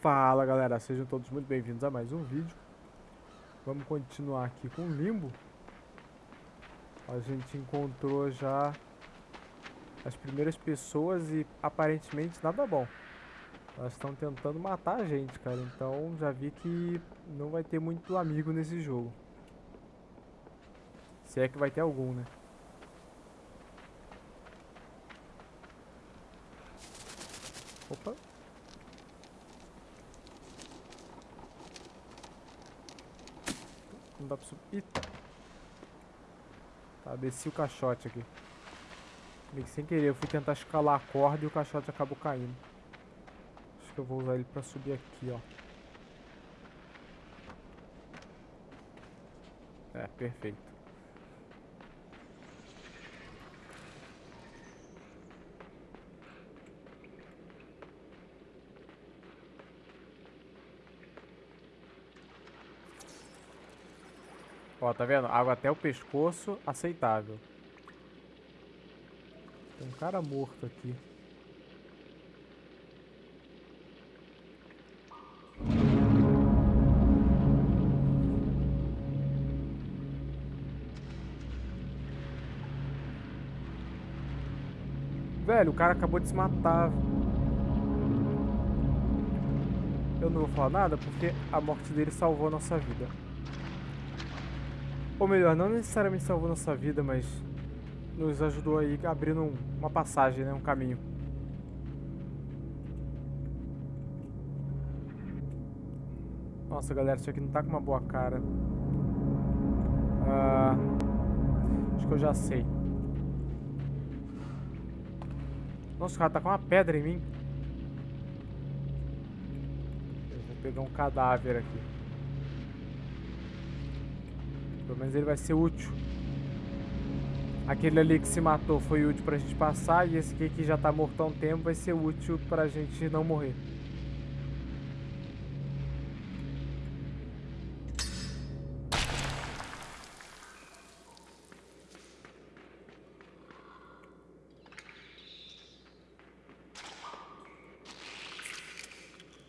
Fala galera, sejam todos muito bem-vindos a mais um vídeo. Vamos continuar aqui com o Limbo. A gente encontrou já as primeiras pessoas e aparentemente nada bom. Elas estão tentando matar a gente, cara. Então já vi que não vai ter muito amigo nesse jogo. Se é que vai ter algum, né? Opa Não dá pra subir. Eita. Tá, desci o caixote aqui. Meio que sem querer, eu fui tentar escalar a corda e o caixote acabou caindo. Acho que eu vou usar ele pra subir aqui, ó. É, perfeito. Ó, tá vendo? Água até o pescoço, aceitável. Tem um cara morto aqui. Velho, o cara acabou de se matar. Eu não vou falar nada porque a morte dele salvou a nossa vida. Ou melhor, não necessariamente salvou nossa vida, mas nos ajudou aí abrindo um, uma passagem, né? Um caminho. Nossa, galera, isso aqui não tá com uma boa cara. Ah, acho que eu já sei. Nossa, o cara tá com uma pedra em mim. Eu vou pegar um cadáver aqui. Pelo menos ele vai ser útil. Aquele ali que se matou foi útil pra gente passar. E esse aqui que já tá morto há um tempo vai ser útil pra gente não morrer.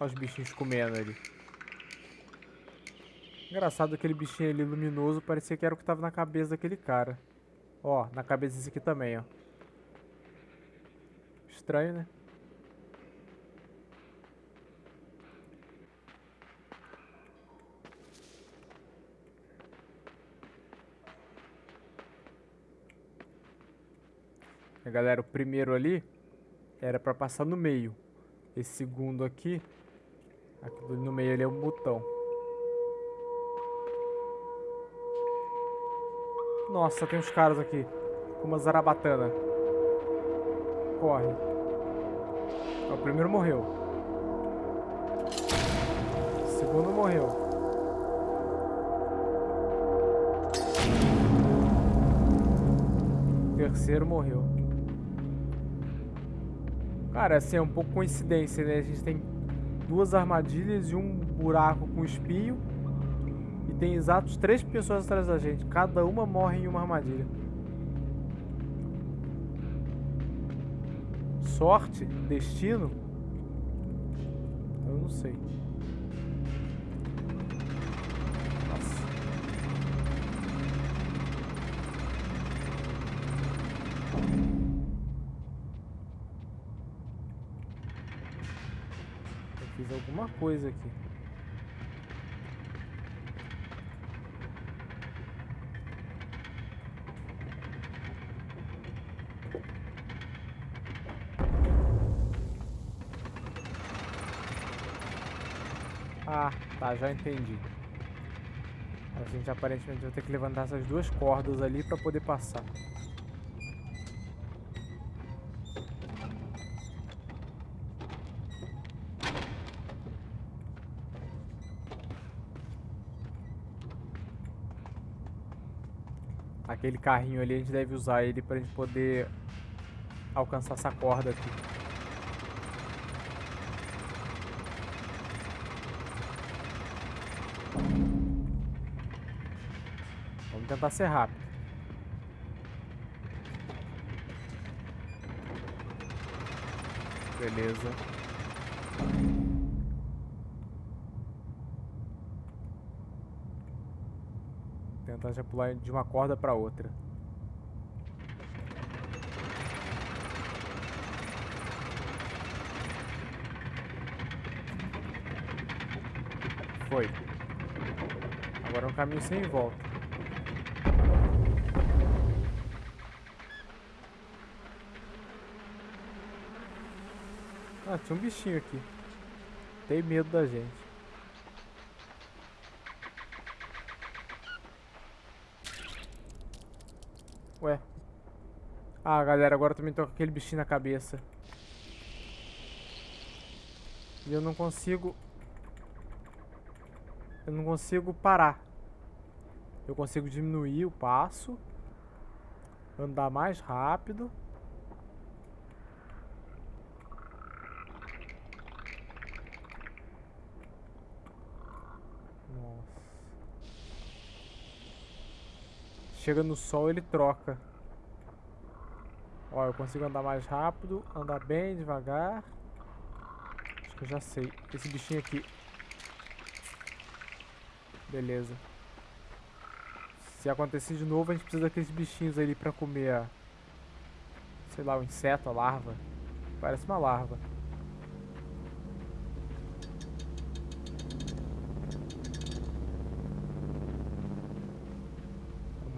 Olha os bichinhos comendo ali. Engraçado aquele bichinho ali luminoso, parecia que era o que tava na cabeça daquele cara. Ó, na cabeça desse aqui também, ó. Estranho, né? Galera, o primeiro ali era pra passar no meio. Esse segundo aqui, aqui no meio ali é um botão. Nossa, tem uns caras aqui. Com uma zarabatana. Corre. O primeiro morreu. O segundo morreu. O terceiro morreu. Cara, assim, é um pouco coincidência, né? A gente tem duas armadilhas e um buraco com espinho tem exatos três pessoas atrás da gente. Cada uma morre em uma armadilha. Sorte? Destino? Eu não sei. Alguma coisa aqui. Tá, já entendi. A gente aparentemente vai ter que levantar essas duas cordas ali pra poder passar. Aquele carrinho ali, a gente deve usar ele pra gente poder alcançar essa corda aqui. tentar ser rápido. Beleza. Tentar já pular de uma corda para outra. Foi. Agora é um caminho sem volta. Ah, tinha um bichinho aqui. Tem medo da gente. Ué. Ah, galera, agora também tô com aquele bichinho na cabeça. E eu não consigo... Eu não consigo parar. Eu consigo diminuir o passo. Andar mais rápido. Nossa. Chega no sol, ele troca. Ó, eu consigo andar mais rápido, andar bem devagar. Acho que eu já sei. Esse bichinho aqui Beleza. Se acontecer de novo, a gente precisa daqueles bichinhos ali pra comer a... Sei lá, o inseto, a larva. Parece uma larva.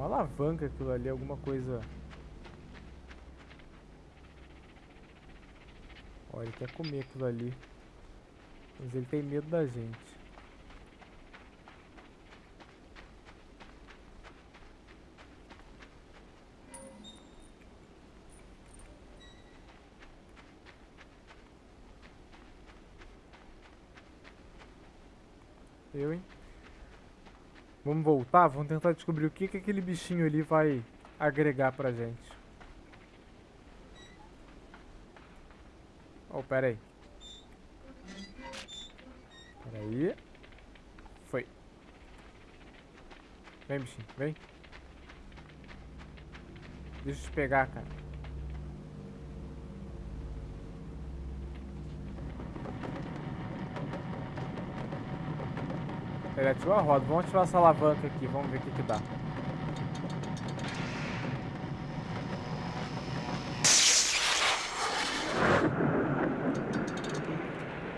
Uma alavanca aquilo ali, alguma coisa... Ó, ele quer comer aquilo ali. Mas ele tem medo da gente. Eu, hein? Vamos voltar? Vamos tentar descobrir o que, que aquele bichinho ali vai agregar pra gente. Oh, pera aí. Pera aí. Foi. Vem, bichinho, vem. Deixa eu te pegar, cara. Ele ativou a roda. Vamos ativar essa alavanca aqui. Vamos ver o que, que dá.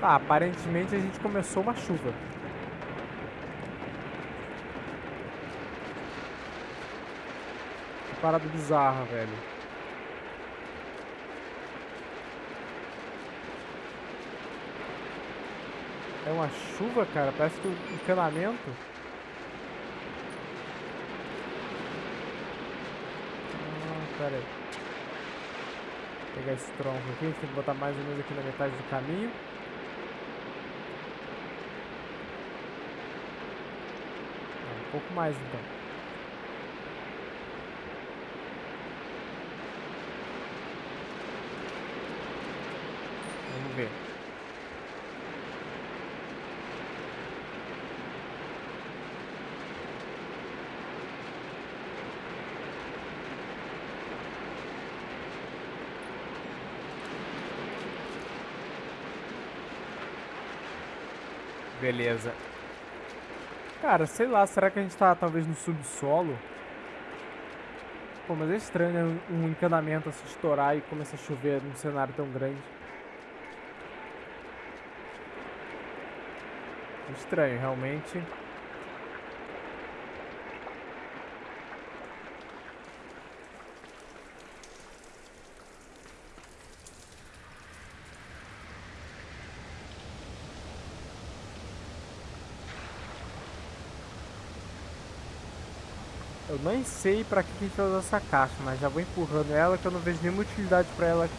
Tá, aparentemente a gente começou uma chuva. Que parada bizarra, velho. É uma chuva, cara? Parece que o encanamento... Ah, pera aí. Vou pegar esse tronco aqui, a gente tem que botar mais ou menos aqui na metade do caminho. Ah, um pouco mais então. Vamos ver. Beleza. Cara, sei lá, será que a gente tá talvez no subsolo? Pô, mas é estranho, né? Um encanamento se estourar e começar a chover num cenário tão grande. Estranho, realmente. Eu nem sei pra que a gente vai usar essa caixa, mas já vou empurrando ela que eu não vejo nenhuma utilidade pra ela aqui.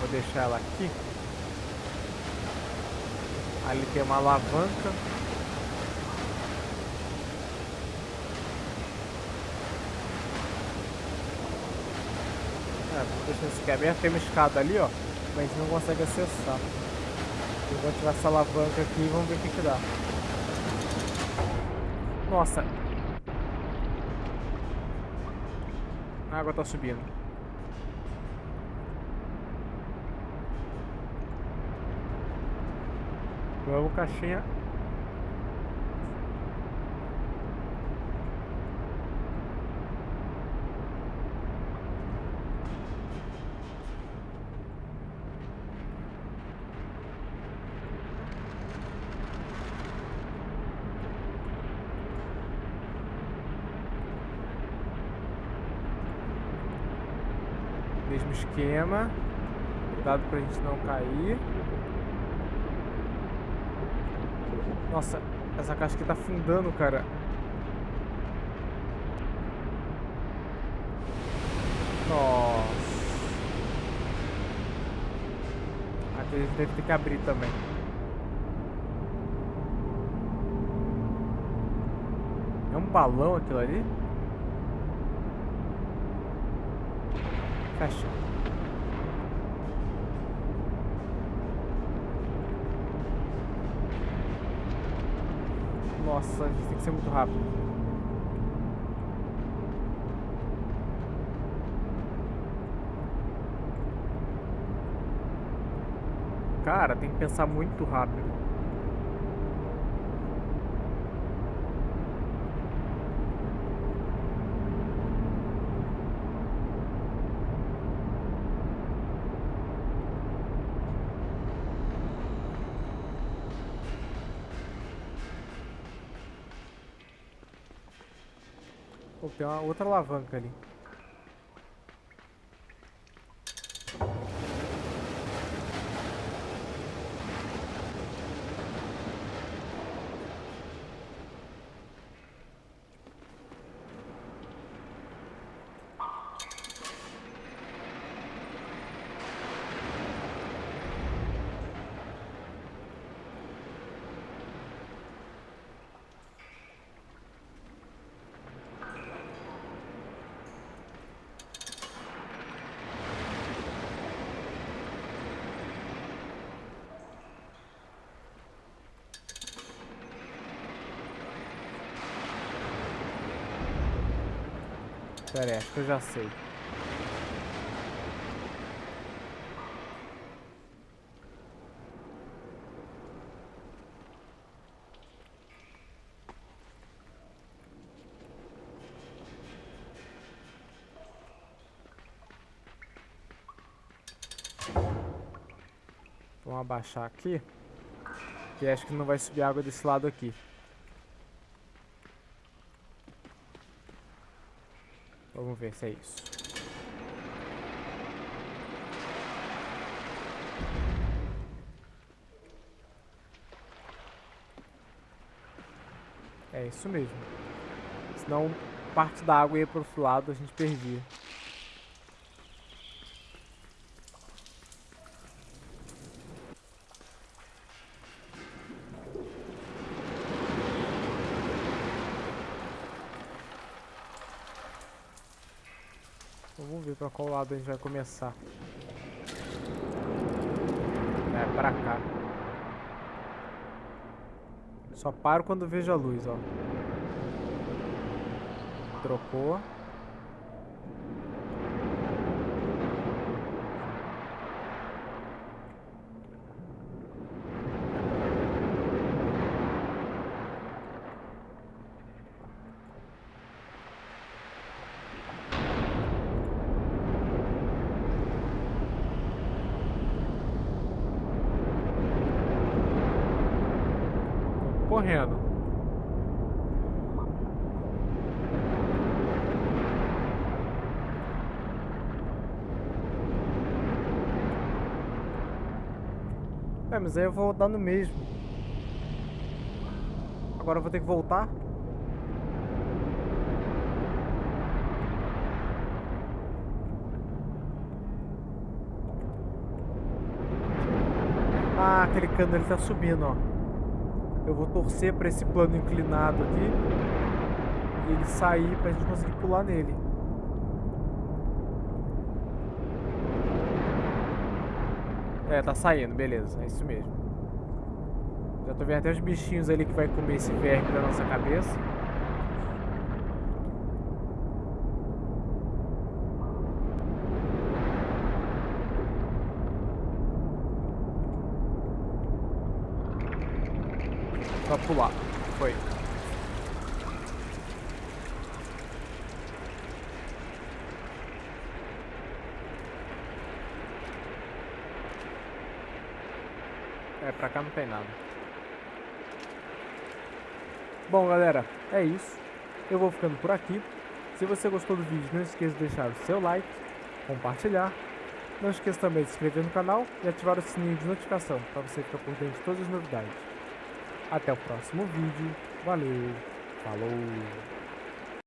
Vou deixar ela aqui. Ali tem uma alavanca. Deixa esse aqui aberto. Tem uma escada ali, ó. Mas a gente não consegue acessar. Eu vou ativar essa alavanca aqui e vamos ver o que, que dá. Nossa. A água tá subindo. Vamos, caixinha. Mesmo esquema. Cuidado pra gente não cair. Nossa, essa caixa aqui tá afundando, cara. Nossa. Aqui a gente deve ter que abrir também. É um balão aquilo ali? Fecha. Nossa, a gente tem que ser muito rápido. Cara, tem que pensar muito rápido. Tem uma outra alavanca ali. Pera aí, acho que eu já sei. Vamos abaixar aqui. Que acho que não vai subir água desse lado aqui. Vamos ver se é isso. É isso mesmo. Senão parte da água ia pro outro lado, a gente perdia. Vamos ver pra qual lado a gente vai começar. É, pra cá. Só paro quando vejo a luz, ó. Trocou. É, mas aí eu vou dar no mesmo. Agora eu vou ter que voltar. Ah, aquele cano ele tá subindo, ó. Eu vou torcer para esse plano inclinado aqui. E ele sair pra gente conseguir pular nele. É, tá saindo, beleza. É isso mesmo. Já tô vendo até os bichinhos ali que vai comer esse verme da nossa cabeça. Só pular. É, pra cá não tem nada. Bom, galera, é isso. Eu vou ficando por aqui. Se você gostou do vídeo, não esqueça de deixar o seu like, compartilhar. Não esqueça também de se inscrever no canal e ativar o sininho de notificação para você ficar por dentro de todas as novidades. Até o próximo vídeo. Valeu, falou!